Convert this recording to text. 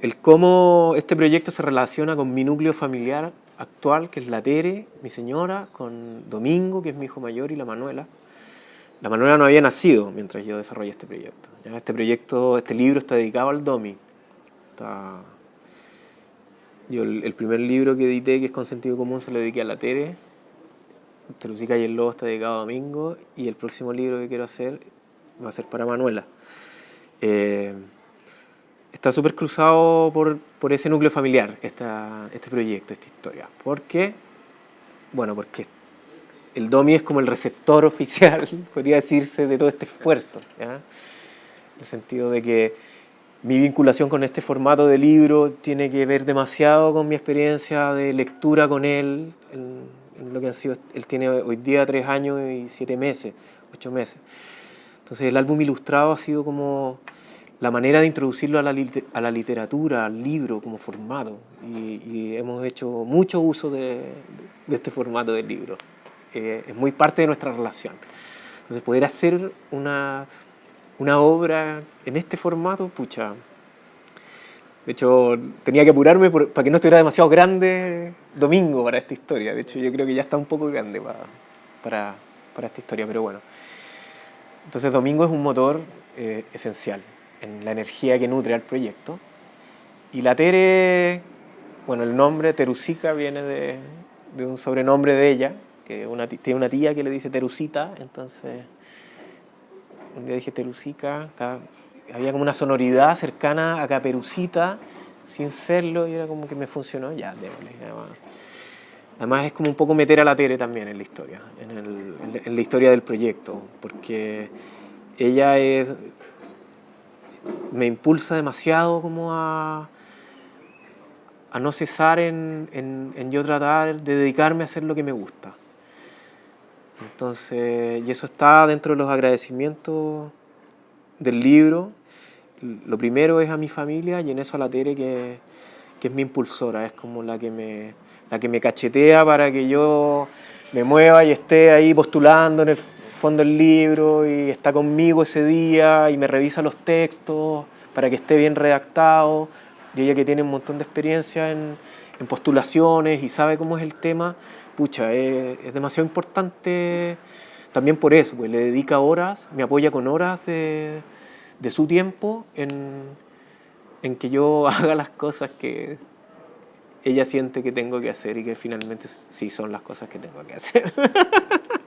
El cómo este proyecto se relaciona con mi núcleo familiar actual, que es la Tere, mi señora, con Domingo, que es mi hijo mayor, y la Manuela. La Manuela no había nacido mientras yo desarrollé este proyecto. Este proyecto, este libro está dedicado al Domi. Yo el, primer libro que edité, que es con sentido común, se lo dediqué a la Tere. Terusica y el Lobo está dedicado a Domingo. Y el próximo libro que quiero hacer va a ser para Manuela. Eh, está súper cruzado por, por, ese núcleo familiar, esta, este proyecto, esta historia. ¿Por qué? Bueno, porque el DOMI es como el receptor oficial, podría decirse, de todo este esfuerzo. ¿ya? En el sentido de que mi vinculación con este formato de libro tiene que ver demasiado con mi experiencia de lectura con él, en, lo que ha sido, él tiene hoy día tres años y siete meses, ocho meses. Entonces el álbum ilustrado ha sido como la manera de introducirlo a la, a la literatura, al libro como formato. Y, hemos hecho mucho uso de, de este formato del libro. Eh, es muy parte de nuestra relación. Entonces poder hacer una, una obra en este formato, pucha. De hecho, tenía que apurarme para que no estuviera demasiado grande domingo para esta historia. De hecho, yo creo que ya está un poco grande para, para, para esta historia, pero bueno. Entonces, domingo es un motor eh, esencial en la energía que nutre al proyecto. Y la Tere, bueno, el nombre Terusica viene de, de un sobrenombre de ella, que una, tiene una tía que le dice Terusita, entonces un día dije Terusica, había como una sonoridad cercana a Caperucita, sin serlo, y era como que me funcionó, ya, déjale. Además es como un poco meter a la Tere también en la historia, en, el, en la historia del proyecto, porque ella es me impulsa demasiado como a, a no cesar en, yo tratar de dedicarme a hacer lo que me gusta. Entonces, y eso está dentro de los agradecimientos del libro. Lo primero es a mi familia y en eso a la Tere que, que es mi impulsora, es como la que, me, la que me cachetea para que yo me mueva y esté ahí postulando en el fondo el libro y está conmigo ese día y me revisa los textos para que esté bien redactado. Y ella que tiene un montón de experiencia en, en postulaciones y sabe cómo es el tema, pucha, es, es, demasiado importante también por eso, pues le dedica horas, me apoya con horas de, de su tiempo en, en que yo haga las cosas que ella siente que tengo que hacer y que finalmente sí son las cosas que tengo que hacer.